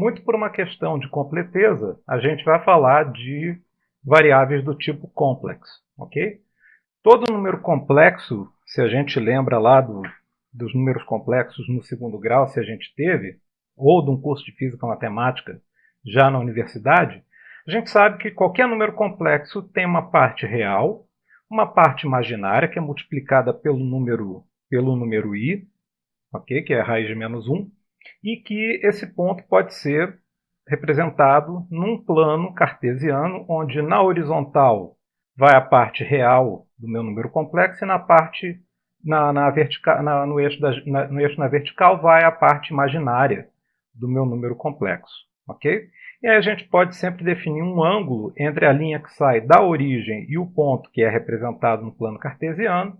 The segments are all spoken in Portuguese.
muito por uma questão de completeza, a gente vai falar de variáveis do tipo complex, ok? Todo número complexo, se a gente lembra lá do, dos números complexos no segundo grau, se a gente teve, ou de um curso de Física Matemática já na universidade, a gente sabe que qualquer número complexo tem uma parte real, uma parte imaginária, que é multiplicada pelo número, pelo número i, okay? que é a raiz de menos 1, e que esse ponto pode ser representado num plano cartesiano, onde na horizontal vai a parte real do meu número complexo e na parte na, na vertical, na, no, eixo da, na, no eixo na vertical vai a parte imaginária do meu número complexo, ok? E aí a gente pode sempre definir um ângulo entre a linha que sai da origem e o ponto que é representado no plano cartesiano,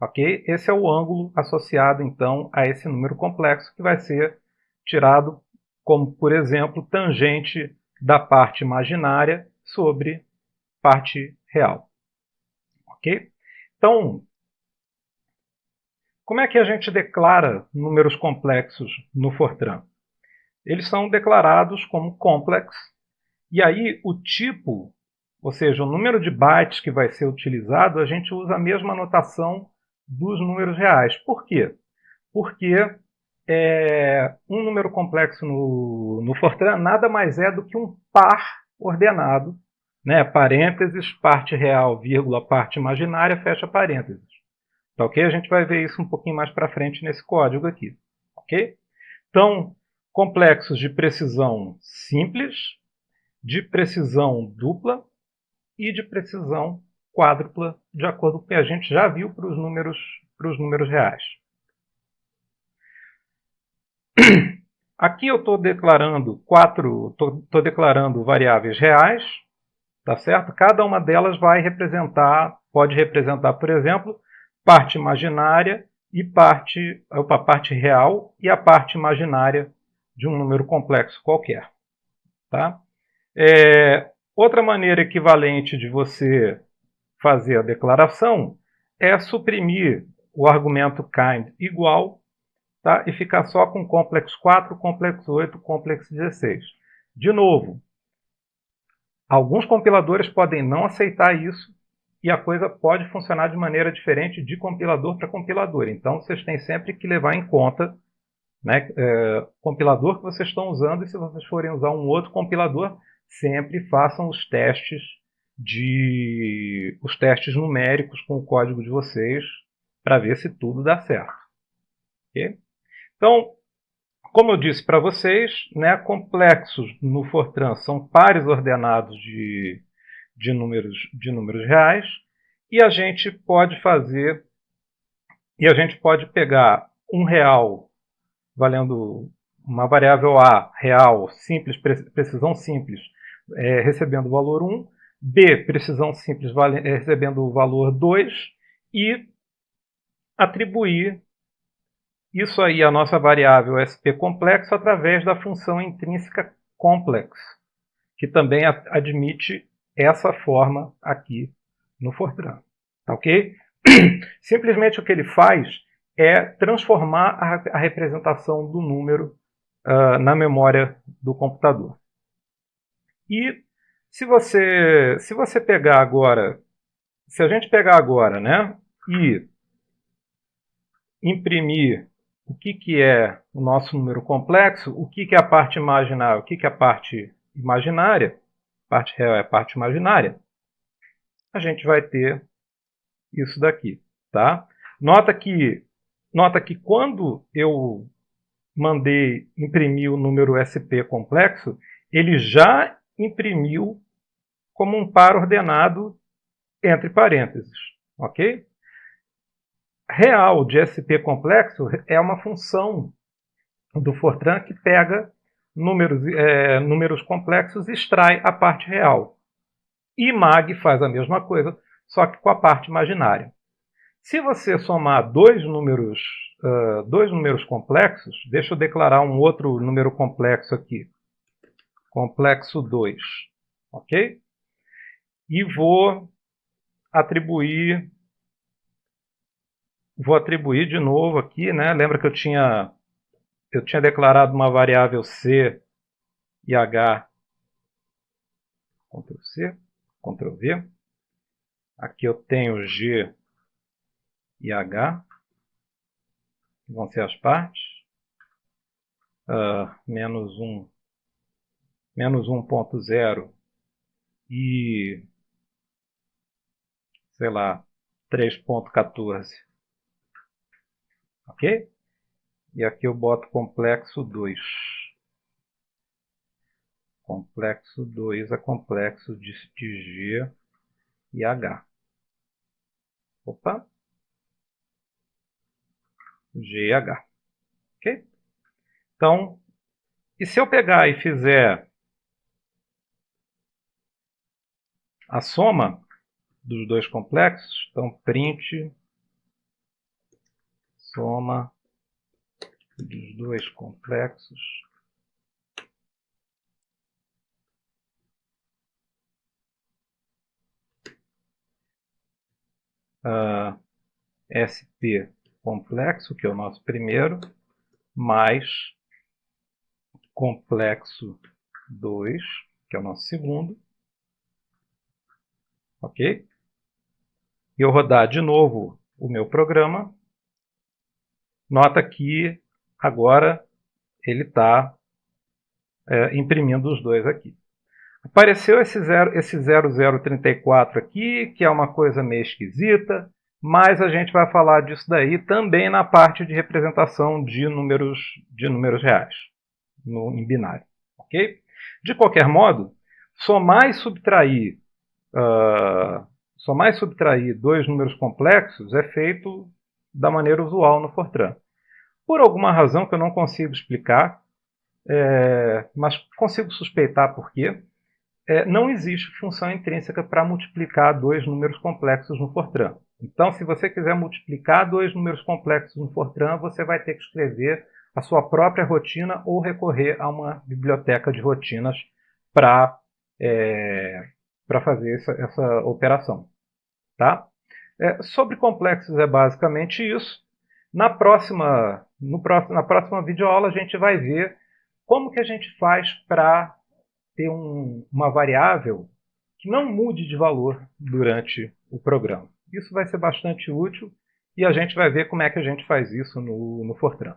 ok? Esse é o ângulo associado, então, a esse número complexo, que vai ser tirado como, por exemplo, tangente da parte imaginária sobre parte real. Ok? Então, como é que a gente declara números complexos no Fortran? eles são declarados como complex, e aí o tipo, ou seja, o número de bytes que vai ser utilizado, a gente usa a mesma notação dos números reais. Por quê? Porque é, um número complexo no, no Fortran nada mais é do que um par ordenado, né? parênteses, parte real, vírgula, parte imaginária, fecha parênteses. Tá ok? A gente vai ver isso um pouquinho mais para frente nesse código aqui. Ok? Então, complexos de precisão simples, de precisão dupla e de precisão quádrupla, de acordo com o que a gente já viu para os números, para os números reais. Aqui eu estou declarando quatro, estou declarando variáveis reais, tá certo? Cada uma delas vai representar, pode representar, por exemplo, parte imaginária e parte, opa, parte real e a parte imaginária de um número complexo qualquer. Tá? É, outra maneira equivalente de você fazer a declaração é suprimir o argumento kind igual tá? e ficar só com complexo 4, complexo 8, complexo 16. De novo, alguns compiladores podem não aceitar isso e a coisa pode funcionar de maneira diferente de compilador para compilador. Então, vocês têm sempre que levar em conta né, é, compilador que vocês estão usando e se vocês forem usar um outro compilador, sempre façam os testes de os testes numéricos com o código de vocês para ver se tudo dá certo. Okay? Então, como eu disse para vocês, né, complexos no Fortran são pares ordenados de, de, números, de números reais e a gente pode fazer e a gente pode pegar um real valendo uma variável A real, simples, precisão simples, é, recebendo o valor 1, B, precisão simples, vale, é, recebendo o valor 2, e atribuir isso aí à nossa variável SP complexo através da função intrínseca complex, que também admite essa forma aqui no Fortran. Tá ok? Simplesmente o que ele faz é transformar a, a representação do número uh, na memória do computador. E se você, se você pegar agora, se a gente pegar agora né, e imprimir o que, que é o nosso número complexo, o que, que é a parte imaginária, o que, que é a parte imaginária, parte real é a parte imaginária, a gente vai ter isso daqui. Tá? Nota que Nota que quando eu mandei imprimir o número SP complexo, ele já imprimiu como um par ordenado entre parênteses. Ok? Real de SP complexo é uma função do Fortran que pega números, é, números complexos e extrai a parte real. E MAG faz a mesma coisa, só que com a parte imaginária. Se você somar dois números, uh, dois números complexos, deixa eu declarar um outro número complexo aqui. Complexo 2. Ok? E vou atribuir vou atribuir de novo aqui, né? Lembra que eu tinha eu tinha declarado uma variável c e H, Ctrl C, Ctrl V. Aqui eu tenho G e H, que vão ser as partes. Uh, menos 1, menos 1.0 e, sei lá, 3.14. Ok? E aqui eu boto complexo 2. Complexo 2 é complexo de, G e H. Opa! G e H. Ok? Então, e se eu pegar e fizer a soma dos dois complexos, então print soma dos dois complexos uh, SP complexo, que é o nosso primeiro, mais complexo 2, que é o nosso segundo. Ok? E eu rodar de novo o meu programa, nota que agora ele está é, imprimindo os dois aqui. Apareceu esse, zero, esse 0034 aqui, que é uma coisa meio esquisita, mas a gente vai falar disso daí também na parte de representação de números, de números reais, no, em binário. ok? De qualquer modo, somar e subtrair, uh, somar e subtrair dois números complexos é feito da maneira usual no Fortran. Por alguma razão que eu não consigo explicar, é, mas consigo suspeitar por quê, é, não existe função intrínseca para multiplicar dois números complexos no Fortran. Então, se você quiser multiplicar dois números complexos no Fortran, você vai ter que escrever a sua própria rotina ou recorrer a uma biblioteca de rotinas para é, fazer essa, essa, operação. Tá? É, sobre complexos é basicamente isso. Na próxima, no próximo, na próxima videoaula a gente vai ver como que a gente faz para ter um, uma variável que não mude de valor durante o programa. Isso vai ser bastante útil e a gente vai ver como é que a gente faz isso no, no Fortran.